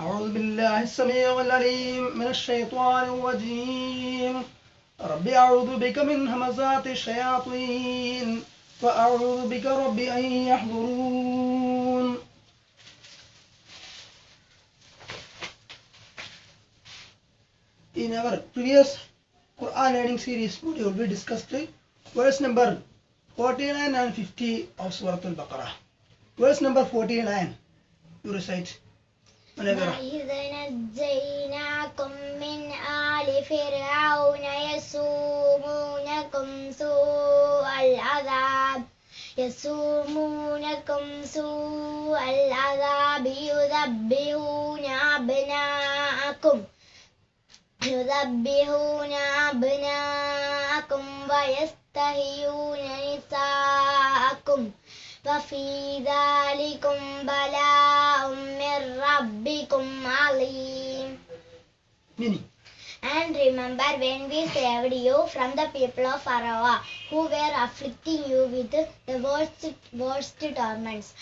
أعوذ بالله السميع العليم من الشيطان الرجيم رب أعوذ بك من همزات الشياطين وأعوذ بك رب أن يحضرون In our previous Quran learning series module, we discussed verse number 49 and 50 of Surah Al-Baqarah. Verse number 49, you recite. Munawwara. وإذ نجيناكم من آل فرعون يسومونكم سوء العذاب يسومونكم سوء العذاب يذبحون أبناءكم يذبحون أبناءكم ويستحيون نساءكم وفي ذلكم بلاء من ربكم عظيم Meaning. And remember when we saved you from the people of Pharaoh who were afflicting you with the worst, worst torments,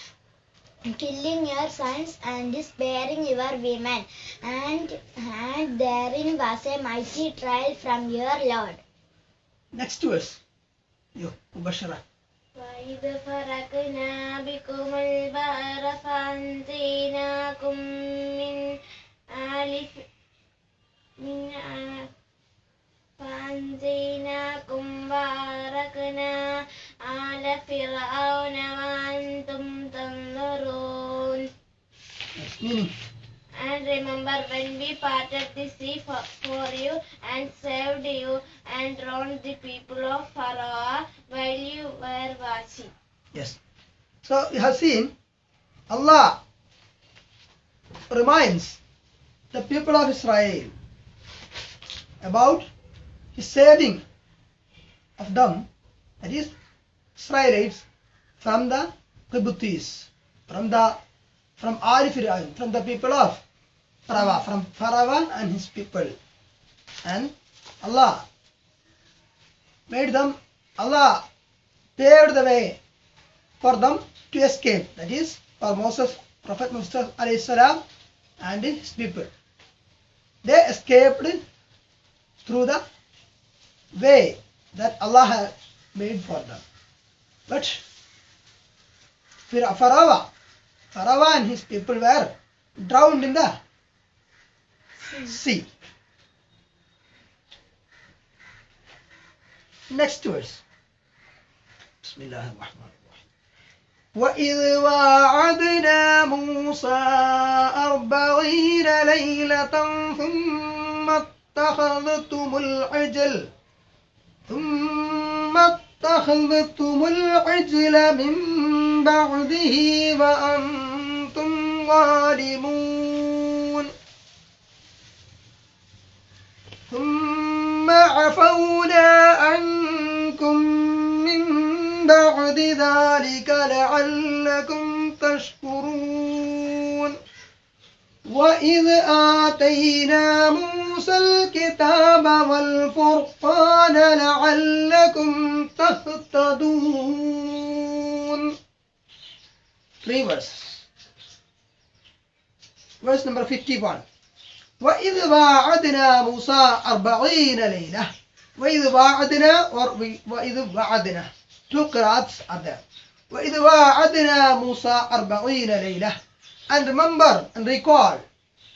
killing your sons and sparing your women. And, and therein was a mighty trial from your Lord. Next verse. Yo, Mubashara. وإذ فرقنا بكم البحر فأنجيناكم من آل ف- من آل فأنجيناكم وأغرقنا آل فرعون وأنتم تنظرون Meaning. And remember when we parted the sea for, for you and saved you and drowned the people of Pharaoh while you were watching. Yes. So we have seen Allah reminds the people of Israel about his saving of them, that is Israelites, from the Qibtis, from the from Al from the people of Pharaoh, from Pharaoh and his people. And Allah made them, Allah paved the way for them to escape. That is, for Moses, Prophet Moses salam and his people. They escaped through the way that Allah had made for them. But Pharaoh, Pharaoh and his people were drowned in the sea. Next verse. بسم الله الرحمن الرحيم وإذ واعدنا موسى أربعين ليلة ثم اتخذتم العجل ثم اتخذتم العجل من بعده وأنتم ظالمون ثم عفونا عنكم من بعد ذلك لعلكم تشكرون وإذ آتينا موسى الكتاب والفرقان لعلكم تهتدون Three verses. Verse number 51. وإذ واعدنا موسى أربعين ليلة وإذ واعدنا وإذ وعدنا two qira'ats are there وإذ واعدنا موسى أربعين ليلة and remember and recall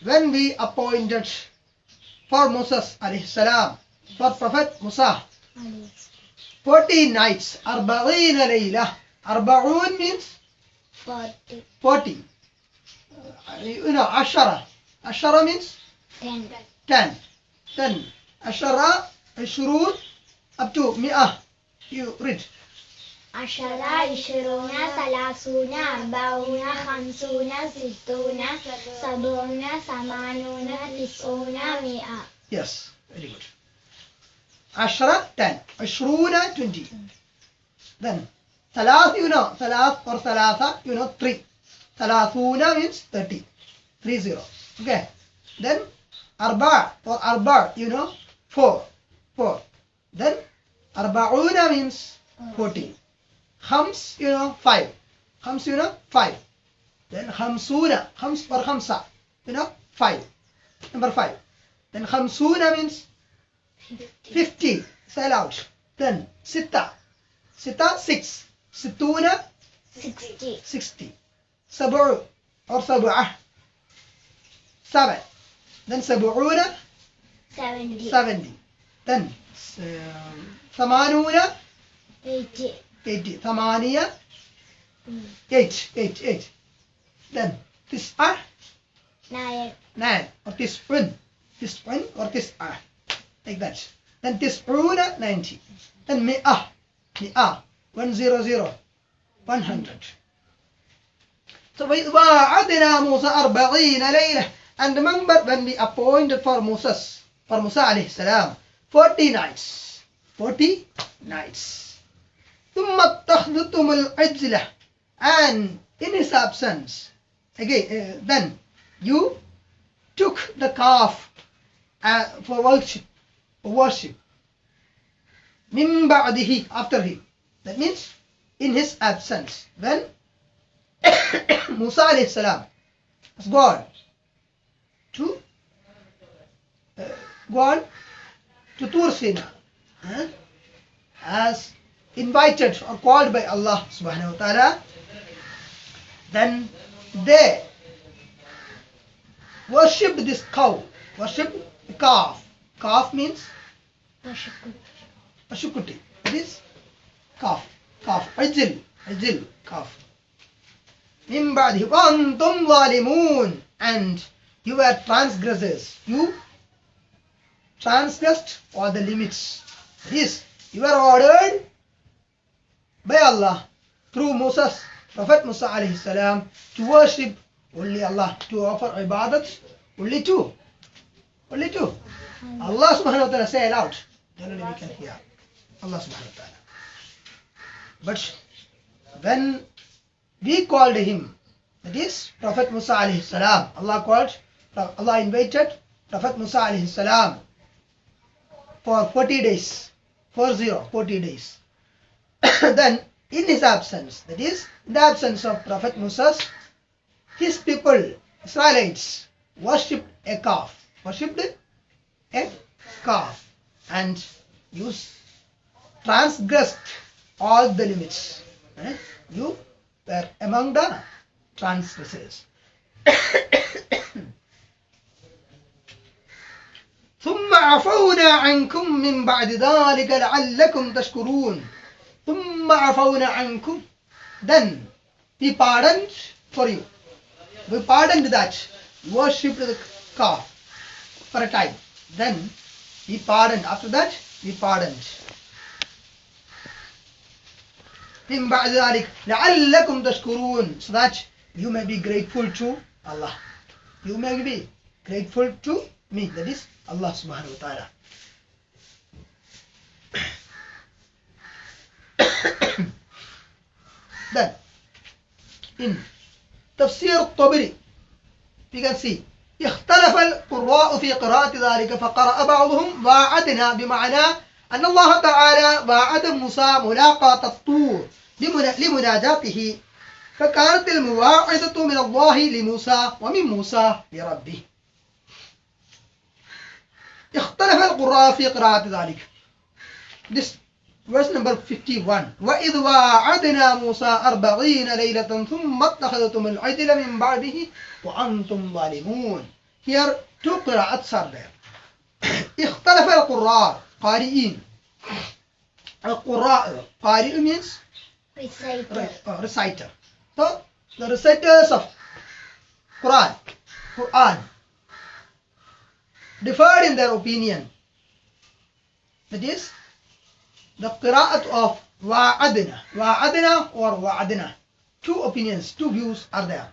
when we appointed for Moses alayhi salam for Prophet Musa 40 nights أربعين ليلة أربعون means 40, 40 you know عشرة عشرة means 10, 10 10 عشرة عشرون. up to مئة. you read عشرة عشرون ثلاثون أربعون خمسون ستون سبعون ثمانون تسعون مئة. Yes. Very good. عشرة 10 عشرون 20 then ثلاث you know ثلاث or ثلاثة you know 3 ثلاثون means 30 30 okay. Then Arba or Arba, you know, four. Four. Then Arba'una means fourteen. Khams, you know, five. Khams, you know, five. Then Khamsuna, Khams or Khamsa, you know, five. Number five. Then Khamsuna means fifty. Say out. Then Sita. Sita, six. Situna, sixty. Sixty. Sabu or Sabu'ah, seven. Then سبعون 70 70 then ثمانون 80 80 ثمانية Mm. 8 8 8 then تسعة 9 9 or تسعون تسعون or تسعة like that. Then تسعون 90 then مئة مئة 100 100 so وإذ واعدنا موسى أربعين ليلة. and remember when we appointed for Moses for Musa عليه السلام 40 nights 40 nights ثم اتخذتم العجلة and in his absence again uh, then you took the calf uh, for worship for worship من بعده after him that means in his absence when Musa alayhi salam has gone to uh, gone to Tur Sina huh, as invited or called by Allah subhanahu wa ta'ala then they worshipped this cow worshipped the calf calf means ashukuti it is calf calf ajil ajil calf من بعده وأنتم ظالمون and you were transgressors. You transgressed all the limits. This you were ordered by Allah through Moses Prophet Musa alayhi salam to worship only Allah to offer ibadat only two only two Allah subhanahu wa ta'ala say it out then we can hear Allah subhanahu wa ta'ala. But when we called him that is Prophet Musa alayhi salam Allah called Allah invited Prophet Musa alayhi salam for 40 days 40 40 days then in his absence that is the absence of Prophet Musa his people Israelites worshipped a calf worshipped a calf and you transgressed all the limits eh? you were among the transgressors عفونا عنكم من بعد ذلك لعلكم تشكرون ثم عفونا عنكم then we pardoned for you we pardoned that you worshipped the calf for a time then we pardoned after that we pardoned من بعد ذلك لعلكم تشكرون so that you may be grateful to Allah you may be grateful to me that is Subhanahu wa ta'ala then in تفسير الطبري we can اختلف القراء في قراءة ذلك فقرأ بعضهم واعدنا بمعنى أن الله تعالى واعد موسى ملاقاة الطور لمنا- لمناجاته فكانت المواعظة من الله لموسى ومن موسى لربه. اختلف القراء في قراءة ذلك. This verse number 51 وإذ واعدنا موسى أربعين ليلة ثم اتخذتم العجل من بعده وأنتم ظالمون. Here two قراءات are there. اختلف القراء قارئين. القراء قارئ means reciter. uh, reciter. So the reciters of Quran, Quran. differed in their opinion. That is the qira'at of wa'adna, wa'adna or wa'adna. Two opinions, two views are there.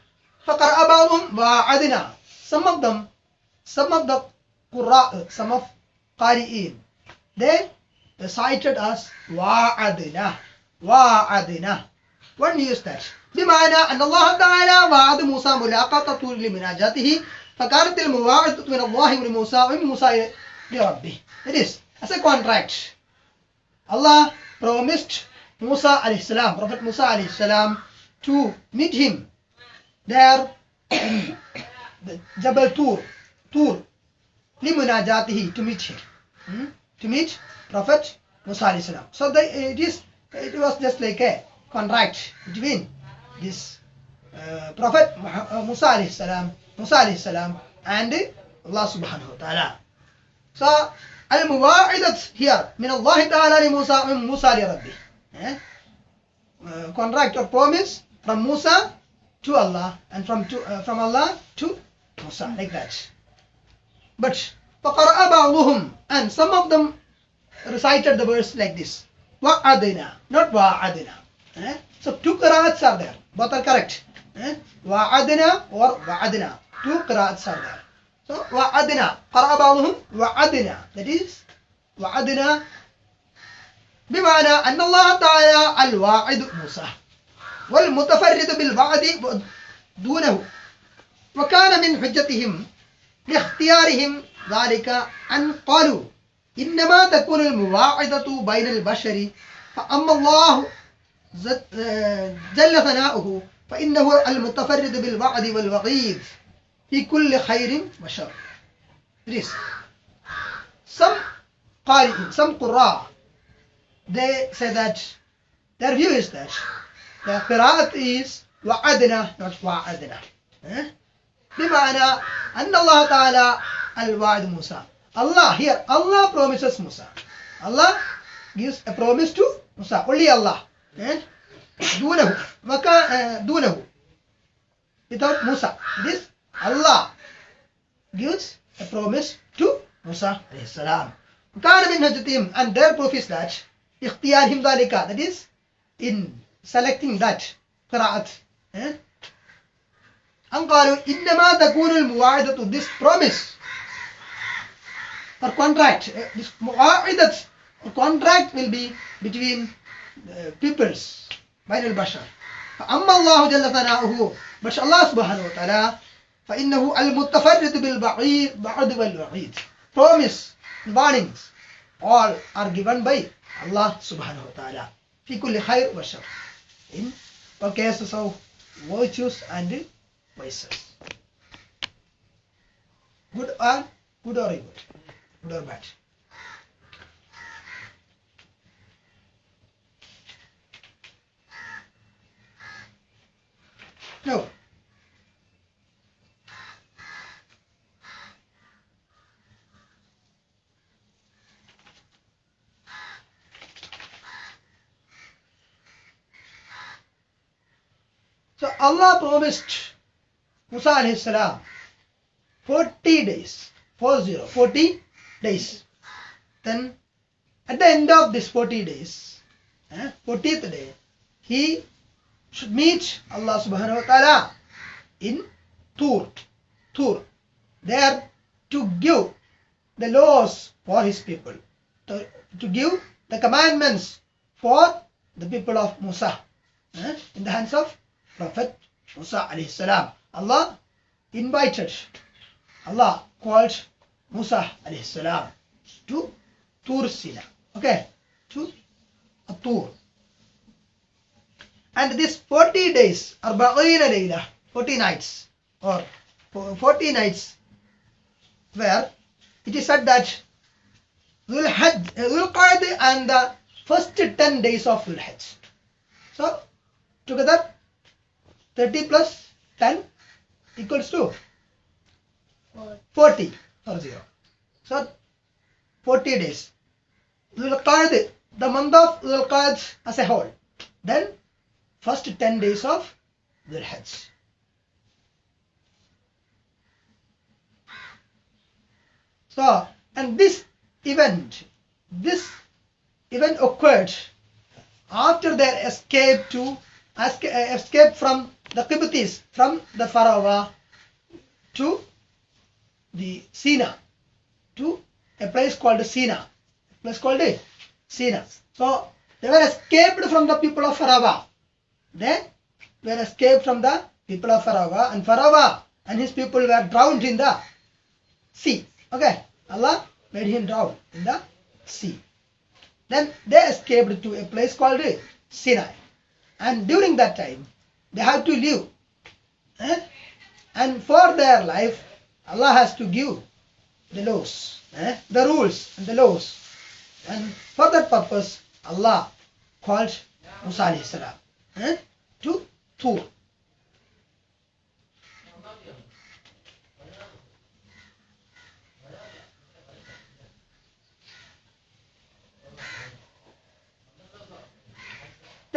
فقرأ بعضهم وعدنا. Some of them, some of the قراء, some of قارئين, they recited as وعدنا, وعدنا. When we use that. بمعنى أن الله تعالى وعد موسى ملاقاة طور لمناجاته فكانت المواعظة من الله لموسى ومن موسى لربه. It is as a contract. Allah promised Musa alayhi salam, Prophet Musa alayhi salam, to meet him there in the Jabal Tur, Tur, limunajatihi to meet him, hmm? to meet Prophet Musa alayhi salam. So the, it is it was just like a contract between this uh, Prophet uh, Musa alayhi salam, Musa alayhi salam and Allah subhanahu wa ta'ala. So المواعدة here من الله تعالى لموسى من موسى لربه. Eh? Uh, contract or promise from Musa to Allah and from to, uh, from Allah to Musa like that. But فقرأ بعضهم and some of them recited the verse like this. وعدنا not وعدنا. Eh? So two qira'ats are there. Both are correct. Eh? وعدنا or وعدنا. Are there. So وعدنا قرأ بعضهم وعدنا that is وعدنا بمعنى أن الله تعالى الواعد موسى والمتفرد بالوعد دونه وكان من حجتهم لاختيارهم ذلك أن قالوا إنما تكون المواعظة بين البشر فأما الله جل ثناؤه فإنه المتفرد بالوعد والوعيد في كل خير وشر This. Some قارئ some قراء they say that their view is that the قراءة is وعدنا not وعدنا eh? بمعنى أن الله تعالى الوعد موسى Allah here Allah promises Musa Allah gives a promise to Musa only Allah eh? دونه مكان uh, دونه without Musa this Allah gives a promise to Musa عليه السلام كان من هجتهم and their proof is that اختيارهم ذلك that is in selecting that قراءة eh? أن قالوا إنما تكون المواعدة this promise or contract eh, this مواعدة or contract will be between uh, peoples بين البشر فأما الله جل ثناؤه but Allah سبحانه وتعالى فإنه المتفرد بالبعيد بعد والوعيد promise warnings all are given by Allah سبحانه وتعالى في كل خير وشر in all cases of virtues and vices good or good or evil good or bad no Allah promised Musa alayhi salam 40 days, 40, 40 days. Then at the end of this 40 days, eh, 40th day, he should meet Allah subhanahu wa ta'ala in Tur, Tur, there to give the laws for his people, to, to give the commandments for the people of Musa eh, in the hands of Prophet Musa alayhi salam. Allah invited, Allah called Musa alayhi salam to Tur Sina. Okay, to Tur. And this 40 days, Arba'ina Layla, 40 nights, or 40 nights, where it is said that Dhul Hajj- uh, Dhul Qa'dah and the first 10 days of Dhul Hajj. So, together 30 plus 10 equals to Four. 40 or 0. So 40 days. Dhul Qa'dah, the month of Dhul Qa'dah as a whole. Then first 10 days of Dhul Hajj. So, and this event, this event occurred after their escape to esca- escape from the Qibtis, from the Pharaoh to the Sina, to a place called Sina, a place called Sina. So they were escaped from the people of Pharaoh. They were escaped from the people of Pharaoh, and Pharaoh and his people were drowned in the sea. Okay, Allah made him drown in the sea. Then they escaped to a place called Sinai. And during that time, they have to live eh? and for their life Allah has to give the laws eh? the rules and the laws and for that purpose Allah called Musa eh? to Tur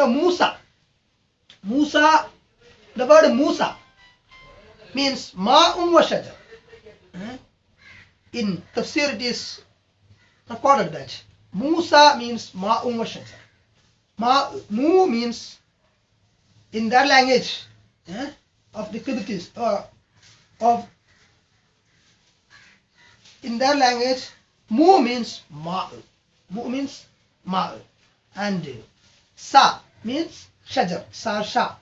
Now Musa. Musa, the word Musa means Ma'un wa. Eh? In tafsir it is recorded that Musa means Ma'un wa. Ma, mu means in their language eh, of the Qibtis or of in their language mu means ma'u. Mu means ma'u. And sa means Sa sha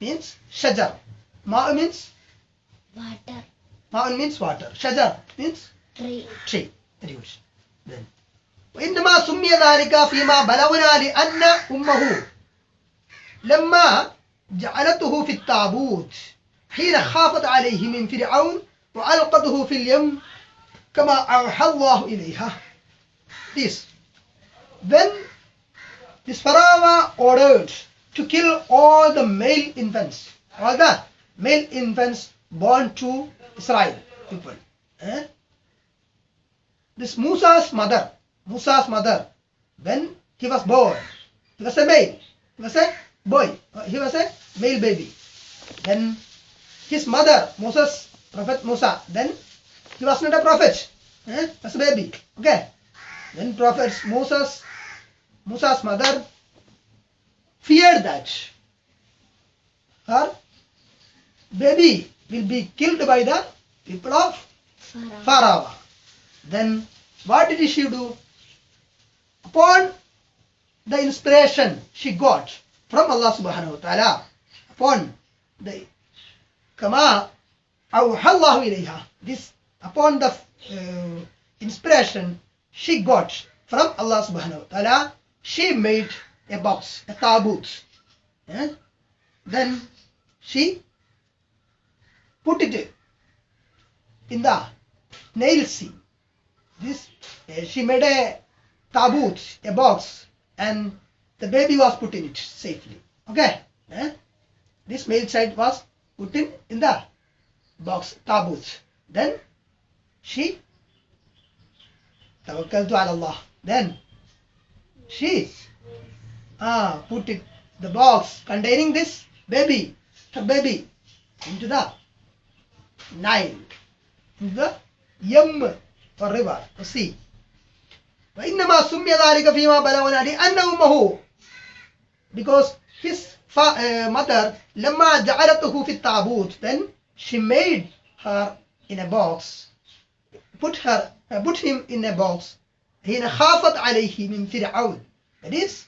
means shajar. Ma means Water. ma means water. Shajar means Tree. tree. Very good. Then وإنما سمي ذلك فيما بلغنا لأن أمه لما جعلته في التابوت حين خافت عليه من فرعون وألقته في اليم كما أوحى الله إليها. This when this Pharaoh ordered to kill all the male infants, all the male infants born to Israel people. eh? This Musa's mother, Musa's mother, when he was born, he was a male, he was a boy, he was a male baby. Then his mother, Moses, Prophet Musa, then he was not a prophet, eh? was a baby. Okay. Then Prophet Moses, Musa's mother feared that her baby will be killed by the people of. Pharaoh. Then what did she do? Upon the inspiration she got from Allah subhanahu wa ta'ala, upon the kama awhallahu ilayha, this upon the uh, inspiration she got from Allah subhanahu wa ta'ala, she made a box, a tabut. Eh? Then she put it in the nail seam. This uh, she made a tabut, a box, and the baby was put in it safely. Okay, eh? this male child was put in in the box tabut. Then she ala Allah. Then she ah put it the box containing this baby, her baby, into the Nile, into the Yam or river or sea. وإنما سمي ذلك فيما بلغنا لأن أمه because his fa- uh, mother لما جعلته في التابوت then she made her in a box put her uh, put him in a box حين خافت عليه من فرعون that is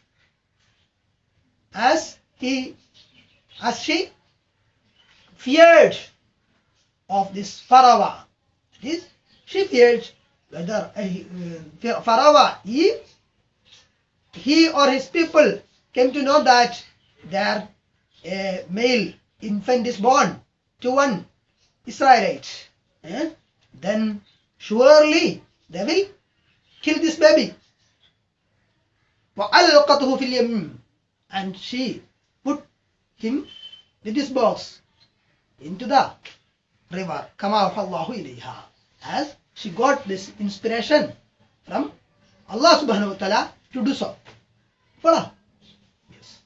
as he as she feared of this Pharaoh that is she feared whether uh, Pharaoh he he or his people came to know that their uh, male infant is born to one Israelite, eh? then surely they will kill this baby. وَأَلْقَتْهُ فِي الْيَمِّ and she put him with his box into the river. Kama Allahu ilayha. As she got this inspiration from Allah subhanahu wa ta'ala to do so. Follow? Yes.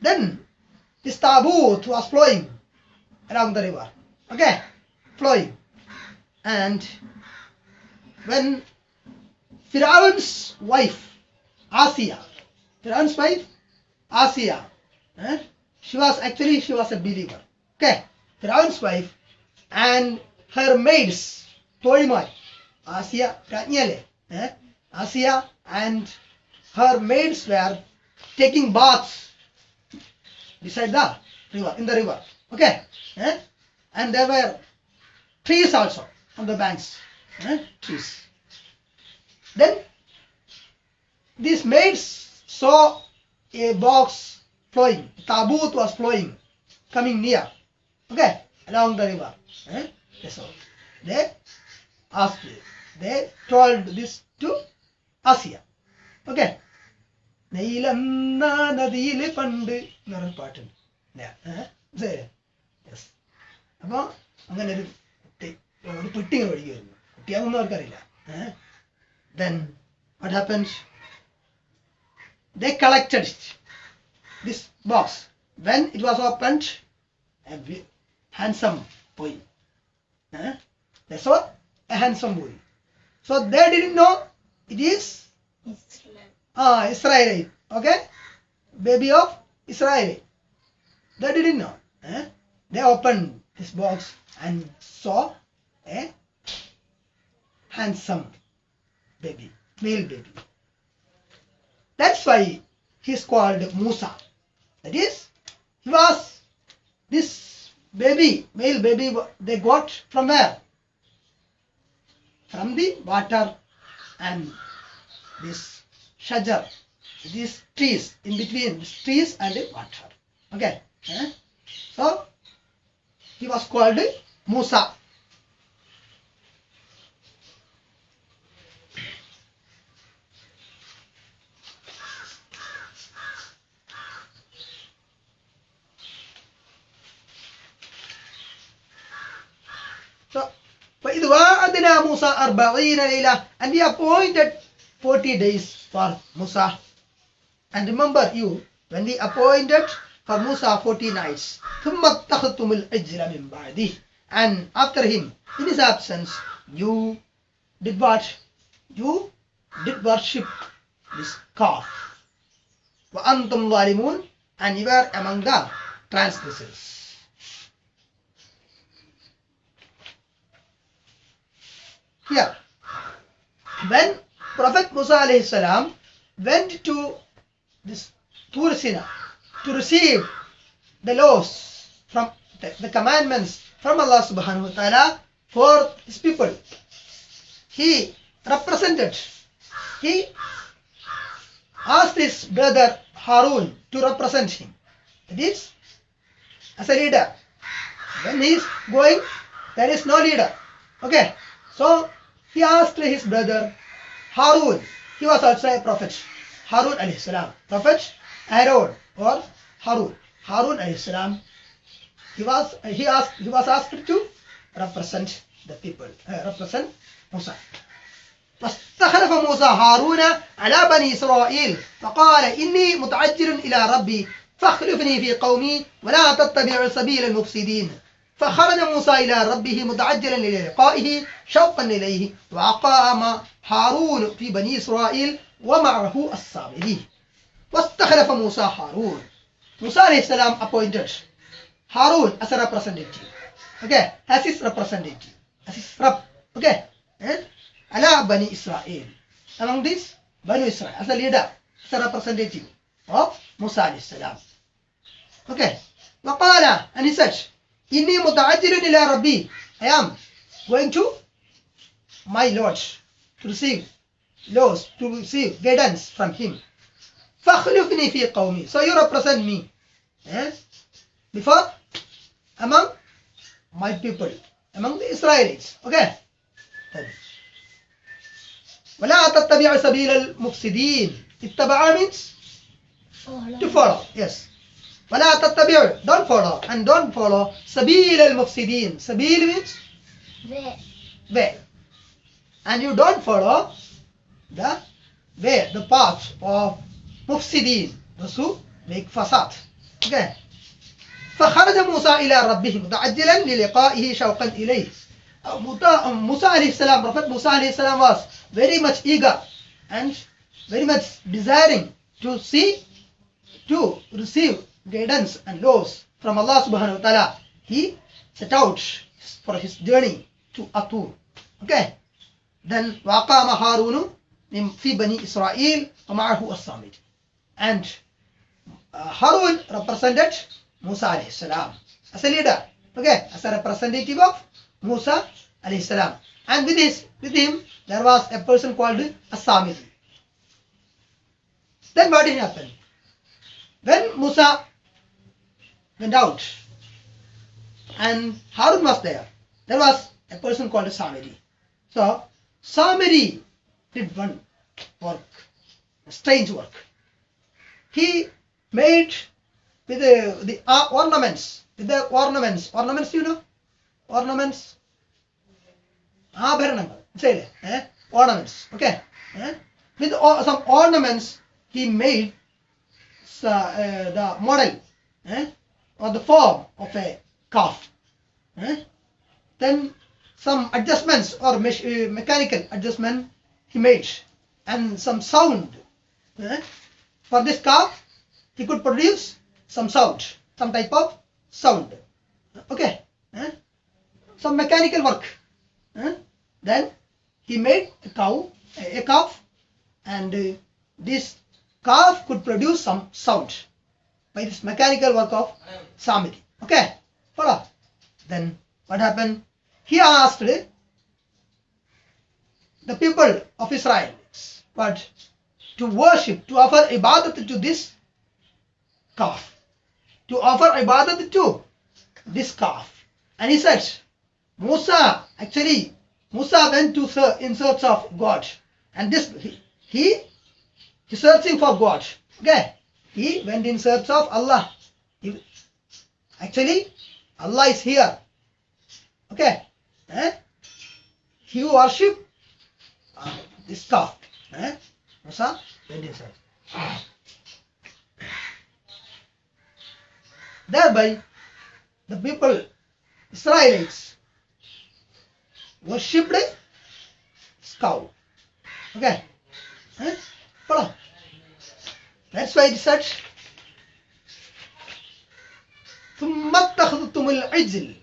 Then this taboot was flowing around the river. Okay? Flowing. And when Fir'aun's wife, Asiya, Fir'aun's wife Asiya, eh, she was actually, she was a believer. Okay? Firaun's wife and her maids, Toimai, Asiya, Ranyale, eh, Asiya and her maids were taking baths beside the river, in the river. Okay? Eh? And there were trees also on the banks. Eh? Trees. Then these maids saw a box flowing, tabut was flowing, coming near. Okay? along the river. Eh? That's all. They asked, they told this to Asia. Okay. നദിയിൽ പണ്ട് എന്നൊരു പാട്ടുണ്ട് yes അപ്പോൾ അങ്ങനെ ഒരു കുട്ടി ഒരു പെട്ടി ഇങ്ങനെ ഒഴുകി വരുന്നു കുട്ടിയാകുന്ന അവർക്കറിയില്ല then what happens they collected it, this box. When it was opened, a handsome boy. Eh? They saw a handsome boy. So they didn't know it is ah, Israelite. Okay? Baby of Israel. They didn't know. Eh? They opened this box and saw a handsome baby, male baby. That's why he's called Musa. That is, he was this baby, male baby, they got from where? From the water and this shajar, these trees, in between these trees and the water. Okay. So, he was called Musa. وعدنا موسى أربعين ليلة and we appointed 40 days for Musa. And remember you, when we appointed for Musa 40 nights, ثم اتخذتم العجل من بعده and after him, in his absence, you did what? You did worship this calf. وأنتم ظالمون and you were among the transgressors. Here, when Prophet Musa alayhi salam went to this Tur Sina to receive the laws from the, the commandments from Allah subhanahu wa ta'ala for his people, he represented, he asked his brother Harun to represent him. That is, as a leader. When he is going, there is no leader. Okay. So he asked his brother Harun. He was also a prophet. Harun alayhi salam. Prophet Aaron or Harun. Harun alayhi salam. He was he asked he was asked to represent the people. uh, represent Musa. فاستخلف موسى هارون على بني إسرائيل فقال إني متعجل إلى ربي فاخلفني في قومي ولا تتبع سبيل المفسدين فخرج موسى إلى ربه متعجلا إلى لقائه شوقا إليه وأقام هارون في بني إسرائيل ومعه الصابرين واستخلف موسى هارون. موسى عليه السلام appointed. هارون as a representative. Okay? As his representative. As his rep. Okay? And على بني إسرائيل. Among this بني إسرائيل. As a leader. As a representative of موسى عليه السلام. Okay? وقال and he said إني متعجل إلى ربي I am going to my Lord to receive laws to receive guidance from him فاخلفني في قومي so you represent me eh? before among my people among the Israelites okay ولا تتبع سبيل المفسدين اتبع means to follow yes ولا تتبع don't follow and don't follow سبيل المفسدين سبيل Where? way and you don't follow the way the path of مفسدين those who make fasad okay فخرج موسى إلى ربه متعجلا للقائه شوقا إليه Uh, um, Musa alayhi salam, Prophet Musa alayhi salam was very much eager and very much desiring to see, to receive guidance and laws from Allah subhanahu wa ta'ala. He set out for his journey to Atur. Okay. Then وقام هارون من في بني إسرائيل ومعه الصامد. And uh, Harun represented Musa alayhi salam as a leader. Okay, as a representative of Musa alayhi salam. And with his with him there was a person called Asamiri. Then what happened? When Musa went out and Harun was there. There was a person called Samiri. So Samiri did one work, a strange work. He made with the, the uh, ornaments, with the ornaments, ornaments you know, ornaments, ആഭരണങ്ങൾ മനസ്സിലായില്ലേ eh? ornaments okay eh? with o- some ornaments he made uh, or the form of a calf eh? then some adjustments or mech- uh, mechanical adjustment he made and some sound eh? for this calf he could produce some sound some type of sound okay eh? some mechanical work then he made a cow a a calf and uh, this calf could produce some sound by this mechanical work of Samiri. Okay, follow. Then what happened? He asked the people of Israel but to worship, to offer ibadat to this calf, to offer ibadat to this calf. And he said, Musa, actually, Musa went to in search of God. And this, he, he searching for God. Okay. He went in search of Allah. He- actually, Allah is here. Okay. Eh? He worship uh, this calf. Eh? Musa went in search. Thereby, the people, Israelites, worshipped this cow. Okay. Eh? Follow. That's why it said ثم اتخذتم العجل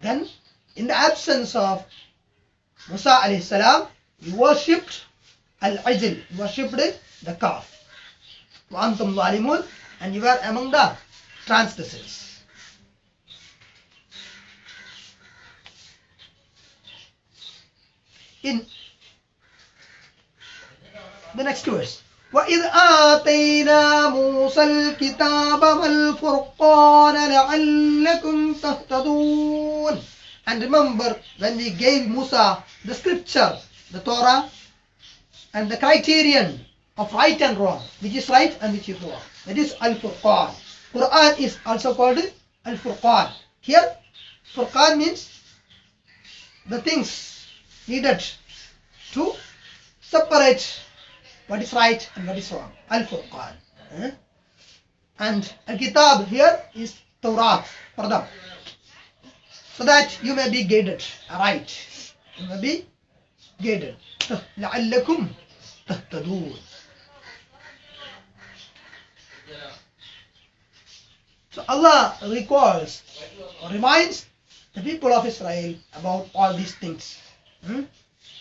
then in the absence of Musa alayhi salam you worshipped al-ajl you worshipped the calf وأنتم ظالمون and you were among the transgressors in the next verse وإذ آتينا موسى الكتاب والفرقان لعلكم تهتدون and remember when we gave Musa the scripture the Torah and the criterion of right and wrong which is right and which is wrong that is Al-Furqan Quran is also called Al-Furqan here Furqan means the things needed to separate what is right and what is wrong. Al Furqan. Eh? And Al Kitab here is Torah for them. So that you may be guided right. You may be guided. لعلكم تهتدون. So Allah recalls or reminds the people of Israel about all these things. Hmm?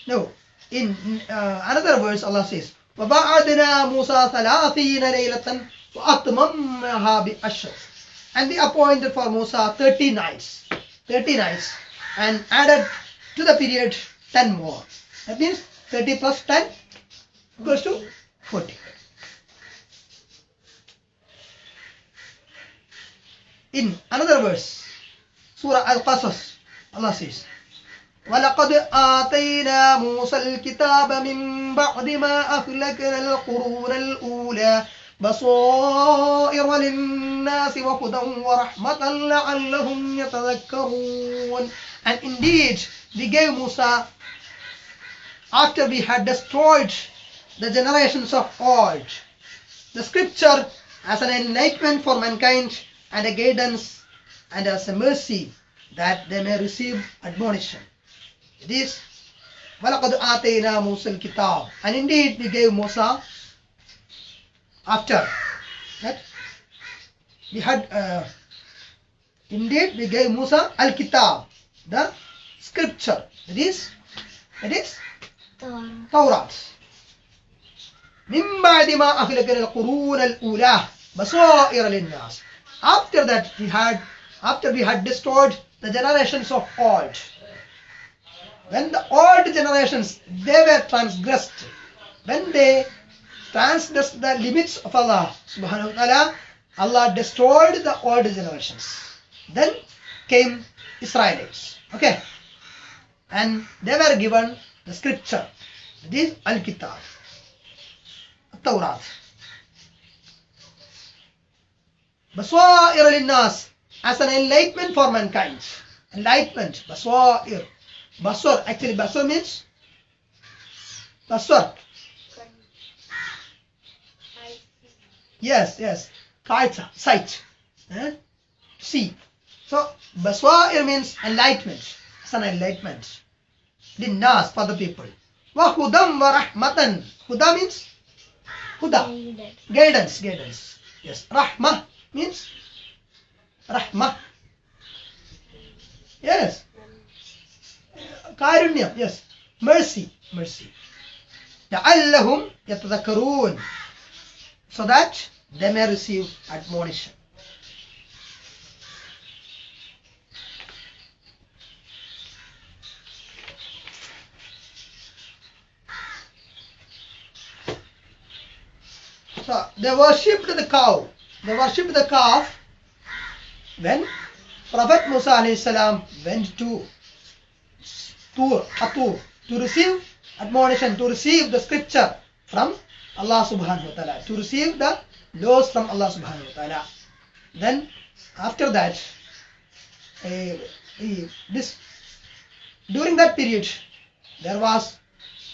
No, in uh, another verse Allah says, وَبَعَدْنَا مُوسَى ثَلَاثِينَ لَيْلَةً وَأَتْمَمْنَهَا بِأَشْرٍ And we appointed for Musa 30 nights, 30 nights, and added to the period 10 more. That means 30 plus 10 equals to 40. In another verse, Surah Al-Qasas, Allah says, ولقد آتينا موسى الكتاب من بعد ما أهلكنا القرون الأولى بصائر للناس وهدى ورحمة لعلهم يتذكرون And indeed, we gave Musa, after we had destroyed the generations of old, the scripture as an enlightenment for mankind and a guidance and as a mercy that they may receive admonition. It is وَلَقَدْ آتَيْنَا مُوسَى الْكِتَابِ And indeed we gave Musa after that we had uh, indeed we gave Musa al-Kitab the scripture that is that is Torah. Torah من بعد ما أهلكنا القرون الأولى بصائر للناس after that we had after we had destroyed the generations of old when the old generations they were transgressed when they transgressed the limits of Allah subhanahu wa ta'ala Allah destroyed the old generations then came Israelites. Okay. And they were given the scripture. this Al-Kitab. Tawrat. Baswa'ir lin-nas as an enlightenment for mankind. Enlightenment. Baswa'ir. Baswar. Actually, baswar means baswar. Yes, yes. Kaita, sight. Eh? See. So, baswa'ir means enlightenment. It's an enlightenment. Linnas for the people. Wa hudam wa rahmatan. Huda means huda. Guidance, guidance. Yes. Rahmah means rahmah. Yes. കാരുണ്യം. Yes mercy mercy the യതദക്കറൂൻ so that they may receive admonition So they worshipped the cow. They worshipped the calf when Prophet Musa went to Tur, Atur, to receive admonition, to receive the scripture from Allah subhanahu wa ta'ala, to receive the laws from Allah subhanahu wa ta'ala. Then after that, eh, this during that period, there was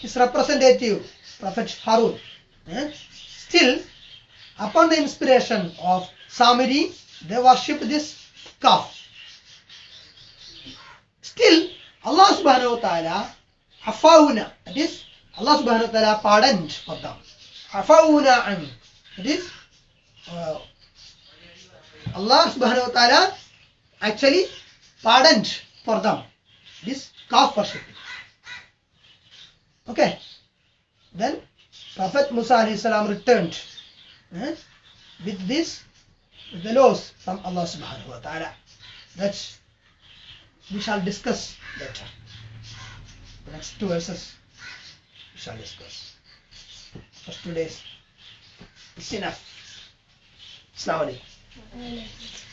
his representative, Prophet Harun. eh, Still, upon the inspiration of Samiri, they worshipped this calf. Still, Allah subhanahu wa ta'ala, Hafawna, that is, Allah subhanahu wa ta'ala pardoned for them. Hafawna an, that is, uh, Allah subhanahu wa ta'ala actually pardoned for them this calf worshipping. Okay. Then Prophet Musa alayhi salam returned eh, with this, with the laws from Allah subhanahu wa ta'ala. That we shall discuss later. The next two verses we shall discuss. First two days. It's enough. Assalamu alaikum.